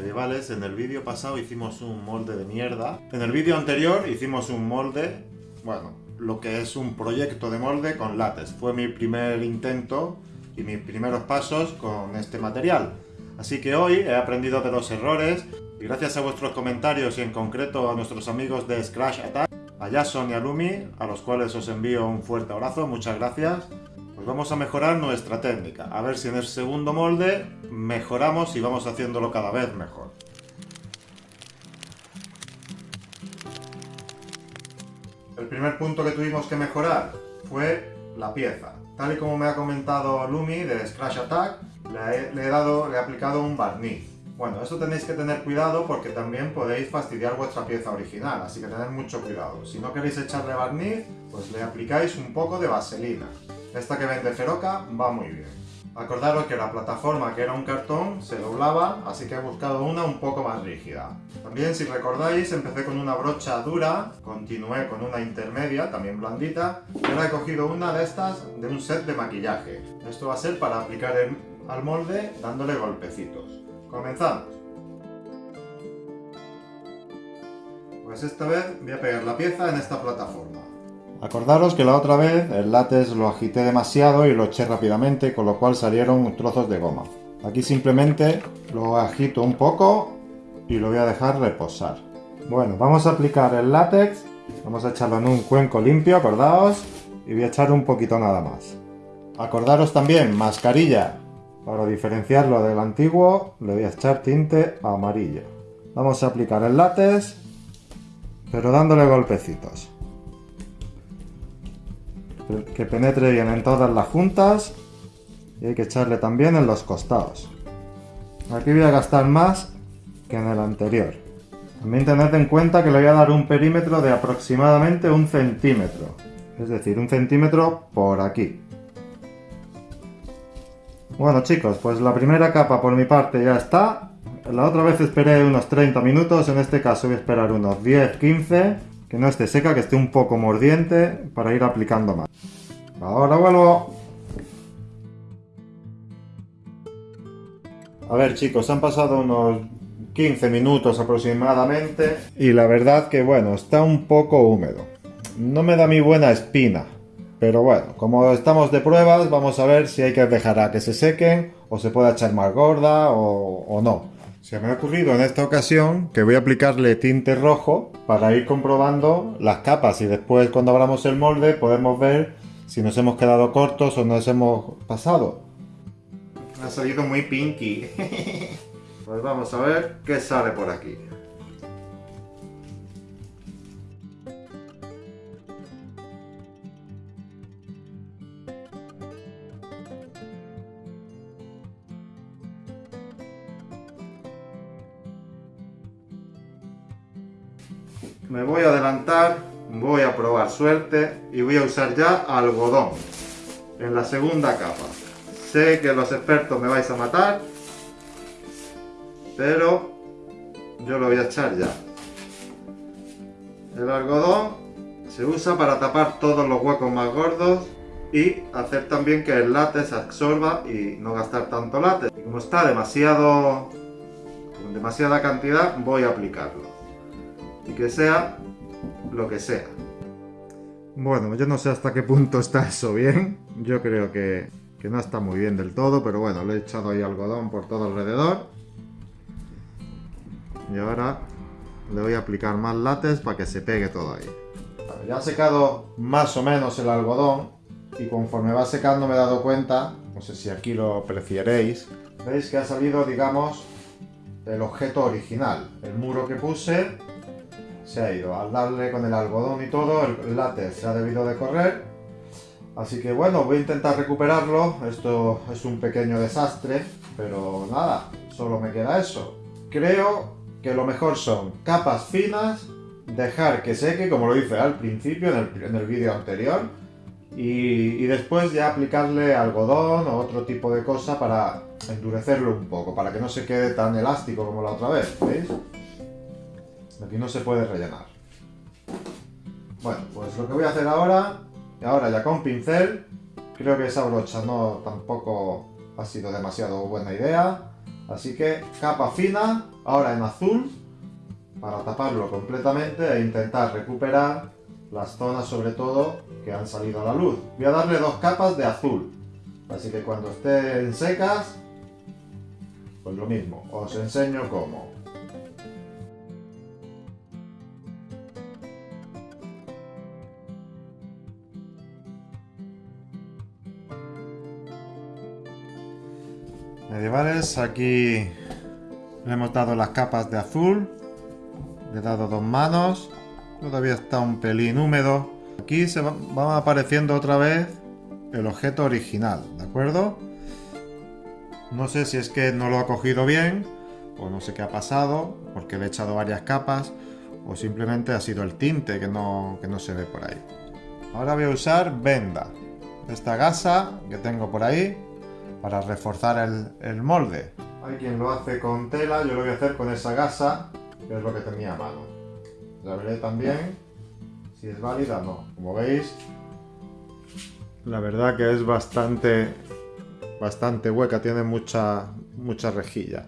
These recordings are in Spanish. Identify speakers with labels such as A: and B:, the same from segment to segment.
A: medievales. En el vídeo pasado hicimos un molde de mierda. En el vídeo anterior hicimos un molde, bueno, lo que es un proyecto de molde con látex. Fue mi primer intento y mis primeros pasos con este material. Así que hoy he aprendido de los errores y gracias a vuestros comentarios y en concreto a nuestros amigos de Scratch Attack, a Jason y a Lumi, a los cuales os envío un fuerte abrazo, muchas gracias. Pues vamos a mejorar nuestra técnica, a ver si en el segundo molde mejoramos y vamos haciéndolo cada vez mejor. El primer punto que tuvimos que mejorar fue la pieza. Tal y como me ha comentado Lumi de Scratch Attack, le he, dado, le he aplicado un barniz. Bueno, esto tenéis que tener cuidado porque también podéis fastidiar vuestra pieza original, así que tened mucho cuidado. Si no queréis echarle barniz, pues le aplicáis un poco de vaselina. Esta que vende Feroca va muy bien. Acordaros que la plataforma, que era un cartón, se doblaba, así que he buscado una un poco más rígida. También, si recordáis, empecé con una brocha dura, continué con una intermedia, también blandita, y ahora he cogido una de estas de un set de maquillaje. Esto va a ser para aplicar al molde dándole golpecitos. ¡Comenzamos! Pues esta vez voy a pegar la pieza en esta plataforma. Acordaros que la otra vez el látex lo agité demasiado y lo eché rápidamente, con lo cual salieron trozos de goma. Aquí simplemente lo agito un poco y lo voy a dejar reposar. Bueno, vamos a aplicar el látex, vamos a echarlo en un cuenco limpio, acordaos, y voy a echar un poquito nada más. Acordaros también, mascarilla, para diferenciarlo del antiguo le voy a echar tinte amarillo. Vamos a aplicar el látex, pero dándole golpecitos que penetre bien en todas las juntas y hay que echarle también en los costados. Aquí voy a gastar más que en el anterior. También tened en cuenta que le voy a dar un perímetro de aproximadamente un centímetro. Es decir, un centímetro por aquí. Bueno chicos, pues la primera capa por mi parte ya está. La otra vez esperé unos 30 minutos, en este caso voy a esperar unos 10-15 que no esté seca, que esté un poco mordiente para ir aplicando más. Ahora vuelvo. A ver chicos, han pasado unos 15 minutos aproximadamente y la verdad que bueno, está un poco húmedo. No me da mi buena espina, pero bueno, como estamos de pruebas, vamos a ver si hay que dejar a que se sequen o se puede echar más gorda o, o no. Se me ha ocurrido en esta ocasión que voy a aplicarle tinte rojo para ir comprobando las capas y después cuando abramos el molde podemos ver si nos hemos quedado cortos o nos hemos pasado. Ha salido muy pinky. pues vamos a ver qué sale por aquí. Me voy a adelantar, voy a probar suerte y voy a usar ya algodón en la segunda capa. Sé que los expertos me vais a matar, pero yo lo voy a echar ya. El algodón se usa para tapar todos los huecos más gordos y hacer también que el látex absorba y no gastar tanto látex. Como está demasiado, con demasiada cantidad, voy a aplicarlo y que sea lo que sea. Bueno, yo no sé hasta qué punto está eso bien. Yo creo que, no está muy bien del todo, pero bueno, le he echado ahí algodón por todo alrededor. Y ahora le voy a aplicar más látex para que se pegue todo ahí. ya ha secado más o menos el algodón y conforme va secando me he dado cuenta, no sé si aquí lo prefieréis, veis que ha salido, digamos, el objeto original. El muro que puse se ha ido. Al darle con el algodón y todo, el látex se ha debido de correr. Así que bueno, voy a intentar recuperarlo. Esto es un pequeño desastre, pero nada, solo me queda eso. Creo que lo mejor son capas finas, dejar que seque, como lo hice al principio, en el, vídeo anterior, y, y, después ya aplicarle algodón o otro tipo de cosa para endurecerlo un poco, para que no se quede tan elástico como la otra vez, ¿veis? Aquí no se puede rellenar. Bueno, pues lo que voy a hacer ahora, y ahora ya con pincel, creo que esa brocha no tampoco ha sido demasiado buena idea, Así que capa fina, ahora en azul, para taparlo completamente e intentar recuperar las zonas sobre todo que han salido a la luz. Voy a darle dos capas de azul, así que cuando estén secas, pues lo mismo, os enseño cómo. Medievales. Aquí le hemos dado las capas de azul. Le he dado dos manos. Todavía está un pelín húmedo. Aquí se va, apareciendo otra vez el objeto original, ¿de acuerdo? No sé si es que no lo ha cogido bien, o no sé qué ha pasado, porque le he echado varias capas, o simplemente ha sido el tinte que no, que no se ve por ahí. Ahora voy a usar venda. Esta gasa que tengo por ahí, para reforzar el, molde. Hay quien lo hace con tela, yo lo voy a hacer con esa gasa, que es lo que tenía a mano. Ya veré también si es válida o no. Como veis, la verdad que es bastante, bastante hueca, tiene mucha, mucha rejilla.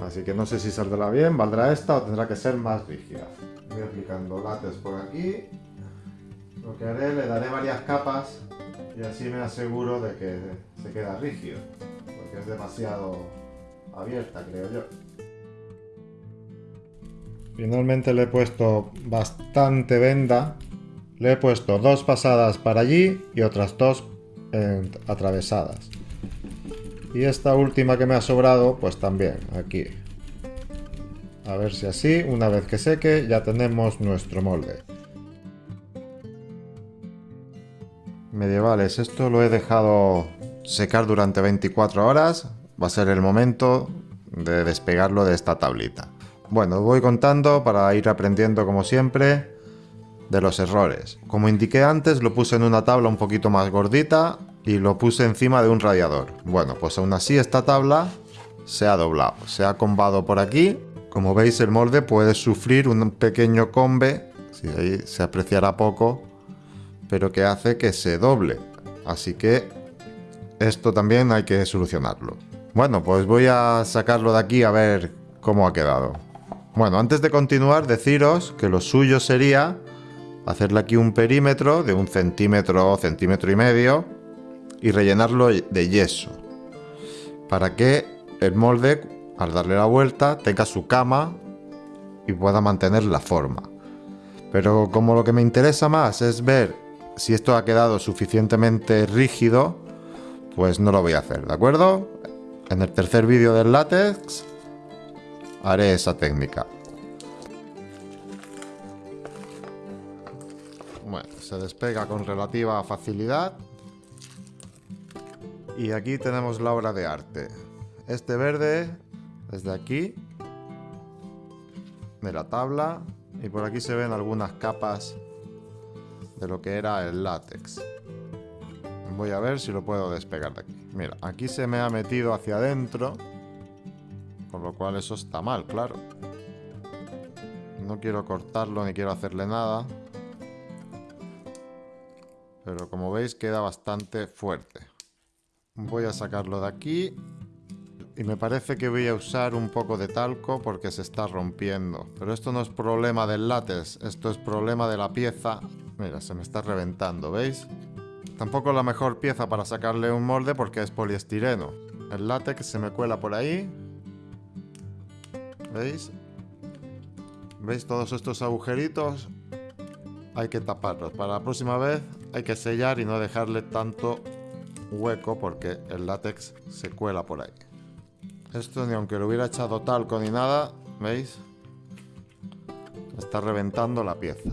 A: Así que no sé si saldrá bien, valdrá esta o tendrá que ser más rígida. Voy aplicando látex por aquí. Lo que haré, le daré varias capas y así me aseguro de que se queda rígido, porque es demasiado abierta, creo yo. Finalmente le he puesto bastante venda, le he puesto dos pasadas para allí y otras dos atravesadas. Y esta última que me ha sobrado, pues también, aquí. A ver si así, una vez que seque, ya tenemos nuestro molde. Medievales. Esto lo he dejado secar durante 24 horas. Va a ser el momento de despegarlo de esta tablita. Bueno, voy contando para ir aprendiendo como siempre de los errores. Como indiqué antes, lo puse en una tabla un poquito más gordita y lo puse encima de un radiador. Bueno, pues aún así esta tabla se ha doblado, se ha combado por aquí. Como veis el molde puede sufrir un pequeño combe, si ahí se apreciará poco, pero que hace que se doble. Así que esto también hay que solucionarlo. Bueno, pues voy a sacarlo de aquí a ver cómo ha quedado. Bueno, antes de continuar, deciros que lo suyo sería hacerle aquí un perímetro de un centímetro, centímetro y medio y rellenarlo de yeso. Para que el molde, al darle la vuelta, tenga su cama y pueda mantener la forma. Pero como lo que me interesa más es ver si esto ha quedado suficientemente rígido, pues no lo voy a hacer, ¿de acuerdo? En el tercer vídeo del látex haré esa técnica. Bueno, se despega con relativa facilidad. Y aquí tenemos la obra de arte. Este verde, desde aquí, de la tabla, y por aquí se ven algunas capas de lo que era el látex. Voy a ver si lo puedo despegar de aquí. Mira, aquí se me ha metido hacia adentro, con lo cual eso está mal, claro. No quiero cortarlo ni quiero hacerle nada. Pero como veis queda bastante fuerte. Voy a sacarlo de aquí. Y me parece que voy a usar un poco de talco porque se está rompiendo. Pero esto no es problema del látex, esto es problema de la pieza Mira, se me está reventando, ¿veis? Tampoco la mejor pieza para sacarle un molde porque es poliestireno. El látex se me cuela por ahí. ¿Veis? ¿Veis todos estos agujeritos? Hay que taparlos. Para la próxima vez hay que sellar y no dejarle tanto hueco porque el látex se cuela por ahí. Esto ni aunque lo hubiera echado talco ni nada, ¿veis? Está reventando la pieza.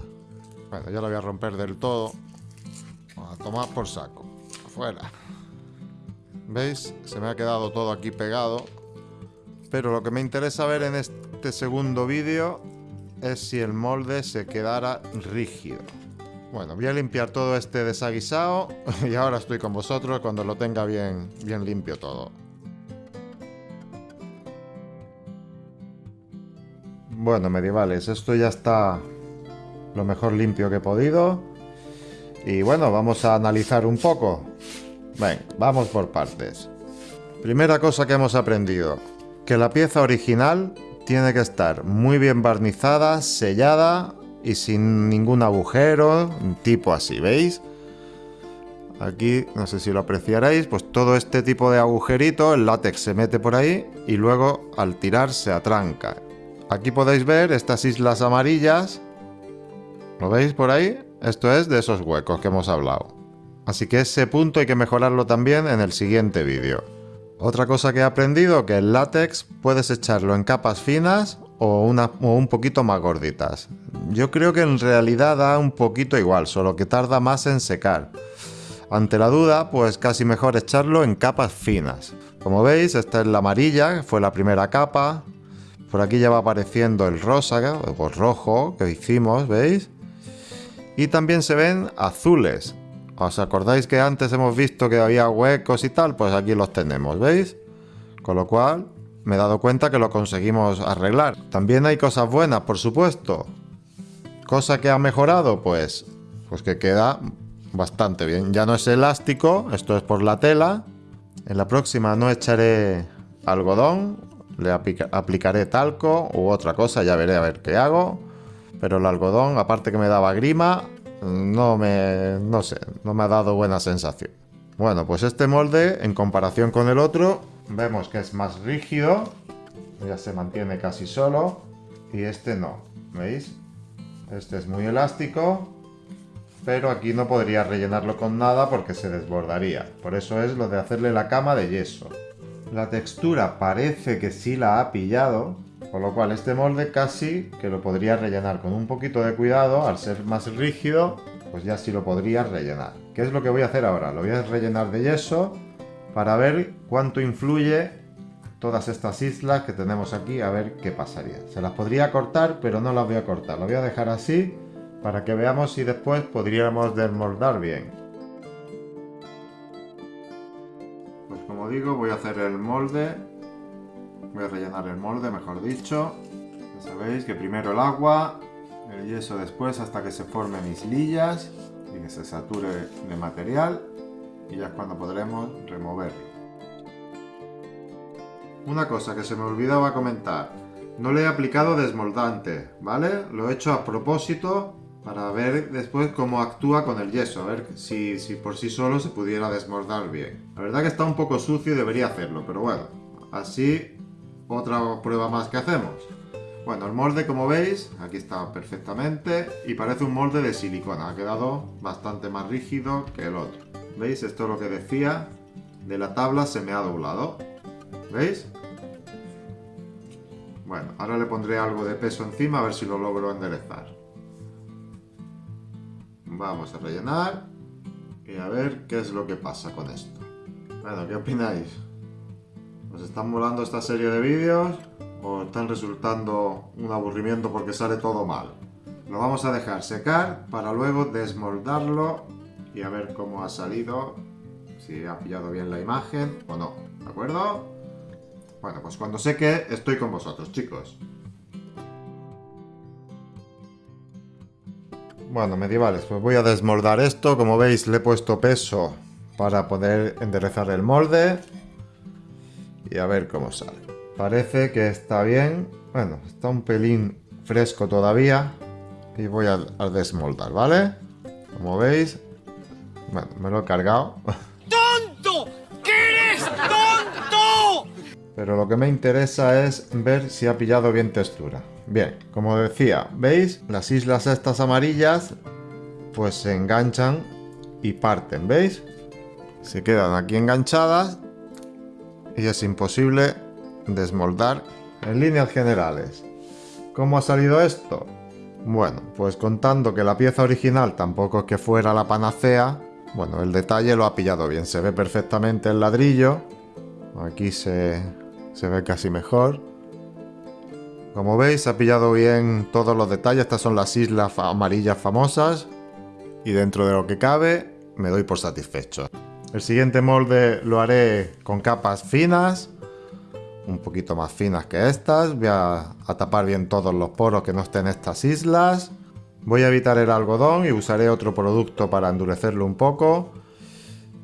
A: Bueno, ya lo voy a romper del todo. A tomar por saco. Fuera. ¿Veis? Se me ha quedado todo aquí pegado. Pero lo que me interesa ver en este segundo vídeo es si el molde se quedara rígido. Bueno, voy a limpiar todo este desaguisado y ahora estoy con vosotros cuando lo tenga bien, bien limpio todo. Bueno, medievales, esto ya está lo mejor limpio que he podido. Y bueno, vamos a analizar un poco. Ven, vamos por partes. Primera cosa que hemos aprendido. que la pieza original tiene que estar muy bien barnizada, sellada y sin ningún agujero, tipo así, ¿veis? Aquí, no sé si lo apreciaréis, pues todo este tipo de agujerito, el látex se mete por ahí y luego al tirar se atranca. Aquí podéis ver estas islas amarillas, ¿lo veis por ahí? Esto es de esos huecos que hemos hablado. Así que ese punto hay que mejorarlo también en el siguiente vídeo. Otra cosa que he aprendido que el látex puedes echarlo en capas finas o, un poquito más gorditas. Yo creo que en realidad da un poquito igual, solo que tarda más en secar. Ante la duda, pues casi mejor echarlo en capas finas. Como veis, esta es la amarilla, fue la primera capa. Por aquí ya va apareciendo el rosa o rojo que hicimos, ¿veis? Y también se ven azules. ¿Os acordáis que antes hemos visto que había huecos y tal? Pues aquí los tenemos, ¿veis? Con lo cual, me he dado cuenta que lo conseguimos arreglar. También hay cosas buenas, por supuesto. Cosa que ha mejorado, pues, pues que queda bastante bien. Ya no es elástico, esto es por la tela. En la próxima no echaré algodón, le aplicaré talco u otra cosa, ya veré a ver qué hago. Pero el algodón, aparte que me daba grima, no me, no sé, no me ha dado buena sensación. Bueno, pues este molde, en comparación con el otro, vemos que es más rígido, ya se mantiene casi solo, y este no, ¿veis? Este es muy elástico, pero aquí no podría rellenarlo con nada porque se desbordaría. Por eso es lo de hacerle la cama de yeso. La textura parece que sí la ha pillado, con lo cual este molde casi que lo podría rellenar con un poquito de cuidado, al ser más rígido, pues ya sí lo podría rellenar. ¿Qué es lo que voy a hacer ahora? Lo voy a rellenar de yeso para ver cuánto influye todas estas islas que tenemos aquí, a ver qué pasaría. Se las podría cortar, pero no las voy a cortar. Lo voy a dejar así para que veamos si después podríamos desmoldar bien. Pues como digo, voy a hacer el molde, voy a rellenar el molde, mejor dicho. Ya sabéis que primero el agua, el yeso después hasta que se formen islillas y que se sature de material y ya es cuando podremos removerlo. Una cosa que se me olvidaba comentar, no le he aplicado desmoldante, ¿vale? Lo he hecho a propósito para ver después cómo actúa con el yeso, a ver si, si, por sí solo se pudiera desmoldar bien. La verdad que está un poco sucio y debería hacerlo, pero bueno, así otra prueba más que hacemos. Bueno, el molde como veis, aquí está perfectamente y parece un molde de silicona, ha quedado bastante más rígido que el otro. ¿Veis? Esto es lo que decía, de la tabla se me ha doblado. ¿Veis? Bueno, ahora le pondré algo de peso encima a ver si lo logro enderezar. Vamos a rellenar y a ver qué es lo que pasa con esto. Bueno, ¿qué opináis? ¿Os están molando esta serie de vídeos o están resultando un aburrimiento porque sale todo mal? Lo vamos a dejar secar para luego desmoldarlo y a ver cómo ha salido, si ha pillado bien la imagen o no, ¿de acuerdo? Bueno, pues cuando seque estoy con vosotros, chicos. Bueno, medievales, pues voy a desmoldar esto. Como veis, le he puesto peso para poder enderezar el molde. Y a ver cómo sale. Parece que está bien. Bueno, está un pelín fresco todavía. Y voy a, desmoldar, ¿vale? Como veis, bueno, me lo he cargado.
B: ¡Tonto! ¿Qué eres tonto?
A: Pero lo que me interesa es ver si ha pillado bien textura. Bien, como decía, ¿veis? Las islas estas amarillas pues se enganchan y parten, ¿veis? Se quedan aquí enganchadas y es imposible desmoldar en líneas generales. ¿Cómo ha salido esto? Bueno, pues contando que la pieza original tampoco es que fuera la panacea, bueno, el detalle lo ha pillado bien, se ve perfectamente el ladrillo, aquí se, se ve casi mejor, como veis, ha pillado bien todos los detalles. Estas son las islas amarillas famosas. Y dentro de lo que cabe, me doy por satisfecho. El siguiente molde lo haré con capas finas. Un poquito más finas que estas. Voy a, tapar bien todos los poros que no estén estas islas. Voy a evitar el algodón y usaré otro producto para endurecerlo un poco.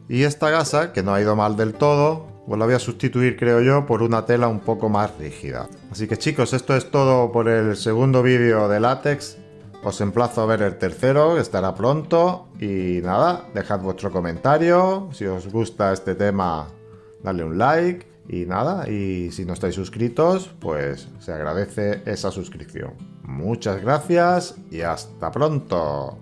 A: Y esta gasa, que no ha ido mal del todo, pues la voy a sustituir, creo yo, por una tela un poco más rígida. Así que chicos, esto es todo por el segundo vídeo de látex. Os emplazo a ver el tercero, que estará pronto. Y nada, dejad vuestro comentario. Si os gusta este tema, dale un like. Y nada, y si no estáis suscritos, pues se agradece esa suscripción. Muchas gracias y hasta pronto.